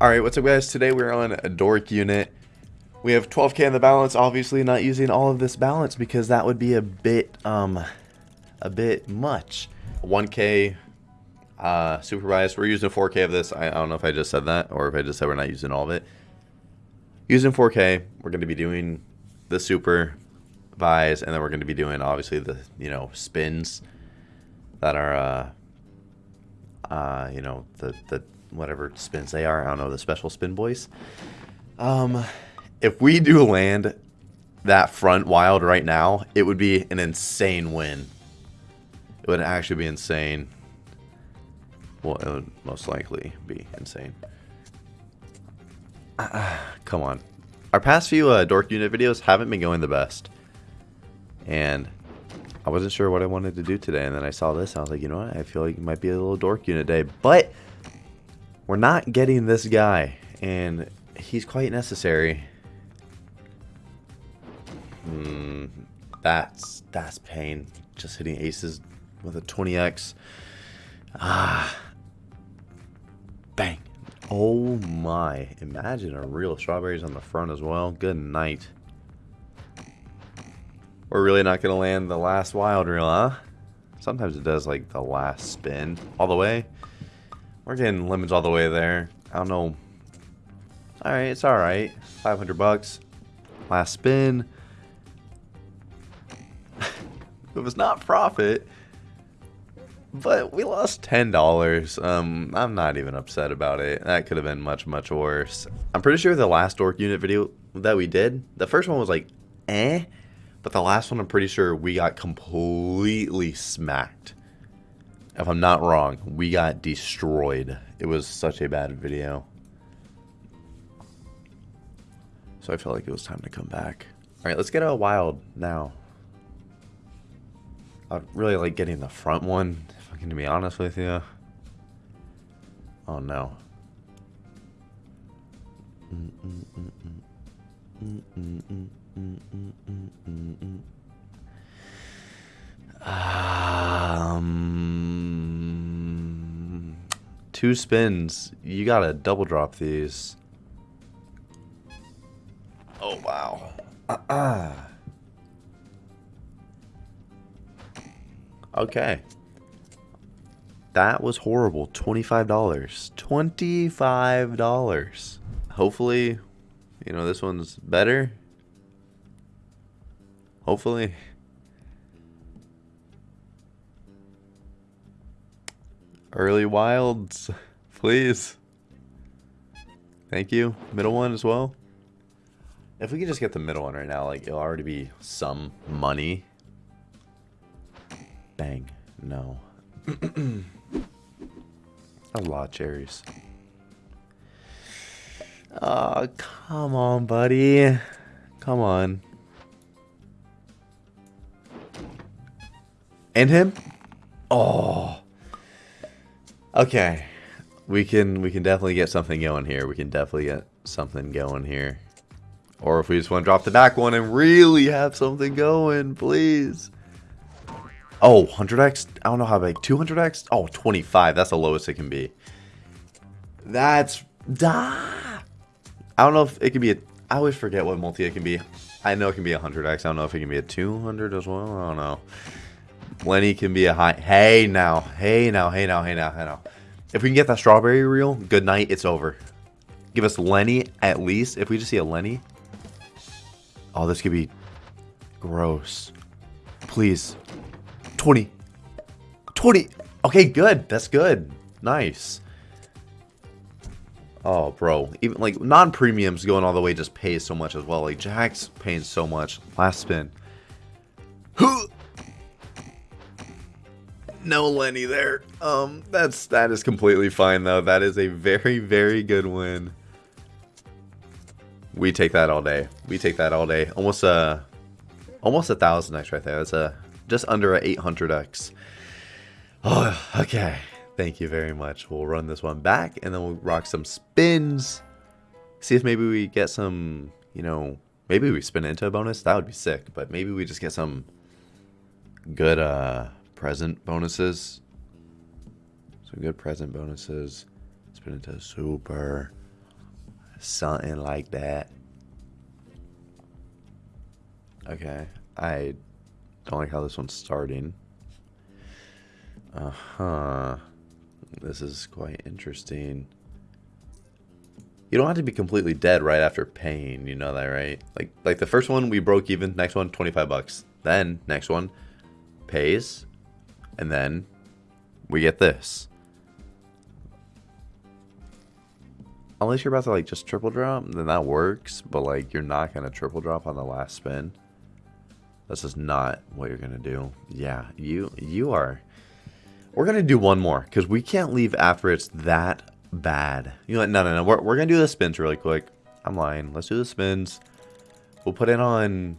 Alright, what's up guys? Today we're on a dork unit. We have 12k in the balance, obviously not using all of this balance because that would be a bit, um, a bit much. 1k uh, supervised. We're using 4k of this. I, I don't know if I just said that or if I just said we're not using all of it. Using 4k, we're going to be doing the super buys and then we're going to be doing obviously the, you know, spins that are, uh, uh, you know, the, the whatever spins they are. I don't know, the special spin boys. Um, if we do land that front wild right now, it would be an insane win. It would actually be insane. Well, it would most likely be insane. Uh, come on. Our past few uh, Dork Unit videos haven't been going the best. And I wasn't sure what I wanted to do today. And then I saw this. I was like, you know what? I feel like it might be a little Dork Unit day. But we're not getting this guy. And he's quite necessary. Hmm, that's that's pain. Just hitting aces with a 20x. Ah. Bang. Oh my. Imagine a real strawberries on the front as well. Good night. We're really not going to land the last wild reel, huh? Sometimes it does like the last spin all the way. We're getting lemons all the way there. I don't know. Alright, it's alright. 500 bucks. Last spin. it was not profit. But we lost $10. Um, I'm not even upset about it. That could have been much, much worse. I'm pretty sure the last Dork Unit video that we did, the first one was like, eh. But the last one, I'm pretty sure we got completely smacked. If I'm not wrong, we got destroyed. It was such a bad video. So I felt like it was time to come back. Alright, let's get a wild now. I really like getting the front one, if I'm going to be honest with you. Oh no. Um, two spins. You gotta double drop these. Oh wow. Uh -uh. Okay. That was horrible. $25. $25. Hopefully, you know, this one's better. Hopefully. Early wilds, please. Thank you. Middle one as well. If we could just get the middle one right now, like, it'll already be some money. Bang. No. A lot of cherries. Oh, come on, buddy. Come on. And him? Oh. Okay. We can we can definitely get something going here. We can definitely get something going here. Or if we just want to drop the back one and really have something going, please. Oh, 100x? I don't know how big. 200x? Oh, 25. That's the lowest it can be. That's... Ah! I don't know if it can be a... I always forget what multi it can be. I know it can be 100x. I don't know if it can be a 200 as well. I don't know. Lenny can be a high... Hey, now. Hey, now. Hey, now. Hey, now. Hey, now. If we can get that strawberry reel, good night. It's over. Give us Lenny at least. If we just see a Lenny. Oh, this could be gross. Please. 20. 20. Okay, good. That's good. Nice. Oh, bro. Even like non-premiums going all the way just pays so much as well. Like Jack's paying so much. Last spin. No Lenny there. Um, that's that is completely fine though. That is a very very good win. We take that all day. We take that all day. Almost a, almost a thousand X right there. That's a just under a 800x. Oh, okay. Thank you very much. We'll run this one back and then we'll rock some spins. See if maybe we get some, you know, maybe we spin into a bonus. That would be sick. But maybe we just get some good uh, present bonuses. Some good present bonuses. Spin into super. Something like that. Okay. I don't like how this one's starting. Uh-huh. This is quite interesting. You don't have to be completely dead right after paying, you know that, right? Like like the first one we broke even, next one 25 bucks. Then next one pays and then we get this. Unless you're about to like just triple drop, then that works, but like you're not going to triple drop on the last spin. This is not what you're going to do. Yeah, you you are we're going to do one more cuz we can't leave after it's that bad. You know, no, no, no. We're, we're going to do the spins really quick. I'm lying. Let's do the spins. We'll put in on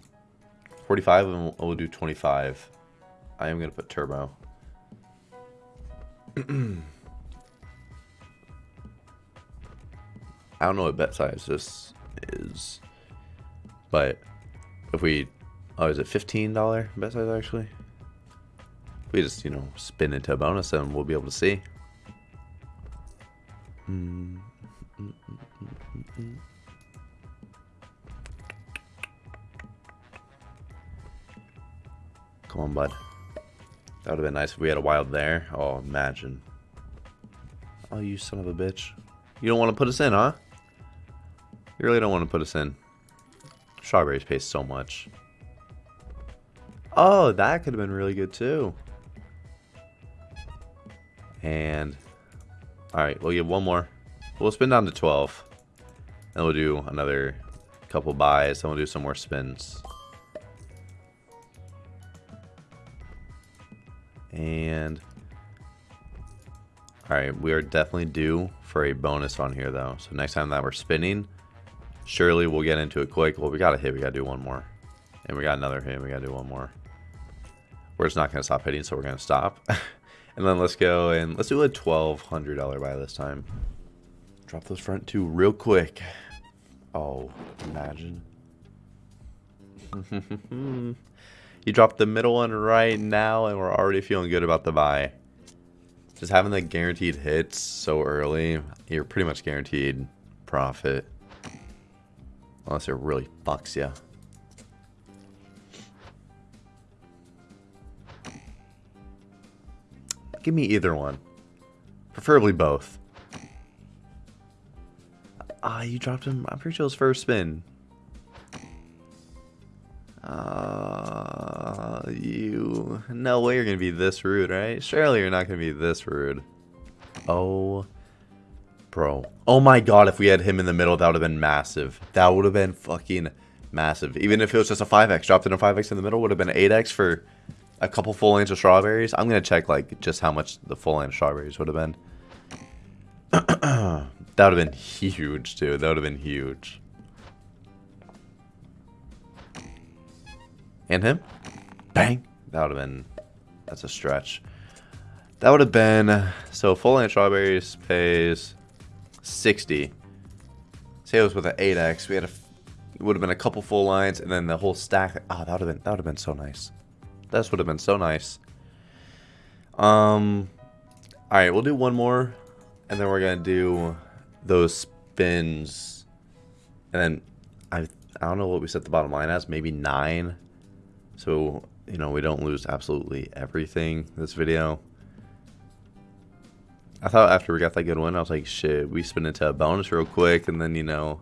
45 and we'll, we'll do 25. I am going to put turbo. I don't know what bet size this is. But if we... Oh, is it $15 bet size actually? If we just, you know, spin into a bonus and we'll be able to see. Come on, bud. That would have been nice if we had a wild there. Oh, imagine. Oh, you son of a bitch. You don't want to put us in, huh? You really don't want to put us in. Strawberries pay so much. Oh, that could have been really good too. And Alright, we'll get one more. We'll spin down to 12. And we'll do another couple buys. And we'll do some more spins. And... Alright, we are definitely due for a bonus on here, though. So next time that we're spinning, surely we'll get into it quick. Well, we got a hit. We got to do one more. And we got another hit. We got to do one more. We're just not to stop hitting, so we're to stop. And then let's go and let's do a $1,200 buy this time. Drop those front two real quick. Oh, imagine. you dropped the middle one right now and we're already feeling good about the buy. Just having the guaranteed hits so early, you're pretty much guaranteed profit. Unless it really fucks you. Give me either one. Preferably both. Ah, you dropped him. I'm pretty sure it was first spin. Uh, you... No way you're going to be this rude, right? Surely you're not going to be this rude. Oh, bro. Oh my god, if we had him in the middle, that would have been massive. That would have been fucking massive. Even if it was just a 5x. Dropped in a 5x in the middle, would have been 8x for a couple full inch of strawberries. I'm gonna check like just how much the full inch strawberries would have been. that would have been huge, dude. That would have been huge. And him? Bang! That would have been... That's a stretch. That would have been... So full inch strawberries pays 60. Say it was with an 8x. We had a... It would have been a couple full lines and then the whole stack. Oh, that would have been that would have been so nice. This would have been so nice. Um, all right, we'll do one more, and then we're gonna do those spins, and then I I don't know what we set the bottom line as, maybe nine. So you know we don't lose absolutely everything this video. I thought after we got that good one, I was like, shit, we spin into a bonus real quick, and then you know,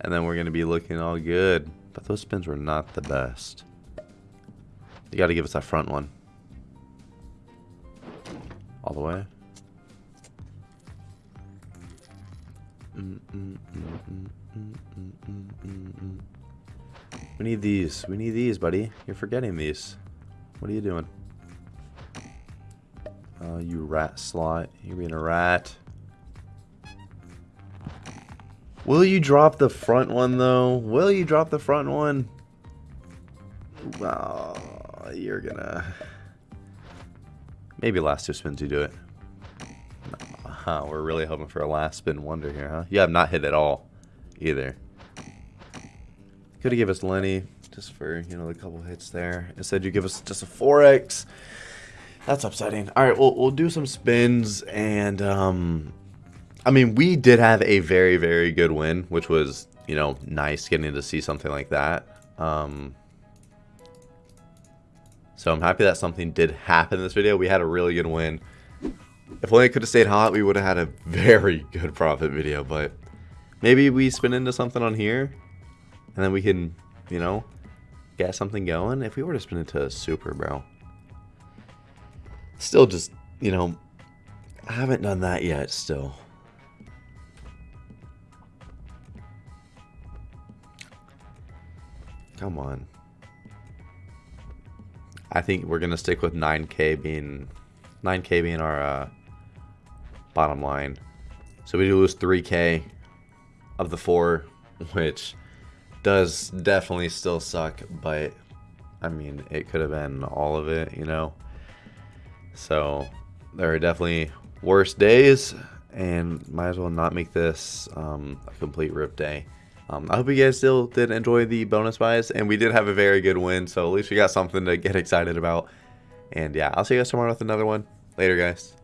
and then we're gonna be looking all good. But those spins were not the best. You gotta give us that front one. All the way. We need these. We need these, buddy. You're forgetting these. What are you doing? Oh, you rat slot. You're being a rat. Will you drop the front one, though? Will you drop the front one? Wow you're gonna... Maybe last two spins you do it. Huh, we're really hoping for a last spin wonder here, huh? You have not hit at all, either. Could have give us Lenny, just for, you know, the couple hits there. Instead you give us just a 4X. That's upsetting. Alright, we'll, we'll do some spins, and, um... I mean, we did have a very, very good win, which was, you know, nice getting to see something like that. Um, so I'm happy that something did happen in this video. We had a really good win. If only it could have stayed hot, we would have had a very good profit video. But maybe we spin into something on here, and then we can, you know, get something going. If we were to spin into a super, bro. Still just, you know, I haven't done that yet still. Come on. I think we're gonna stick with 9k being 9k being our uh, bottom line. So we do lose 3k of the four, which does definitely still suck, but I mean it could have been all of it, you know. So there are definitely worse days, and might as well not make this um, a complete rip day. Um, I hope you guys still did enjoy the bonus buys, and we did have a very good win, so at least we got something to get excited about. And yeah, I'll see you guys tomorrow with another one. Later, guys.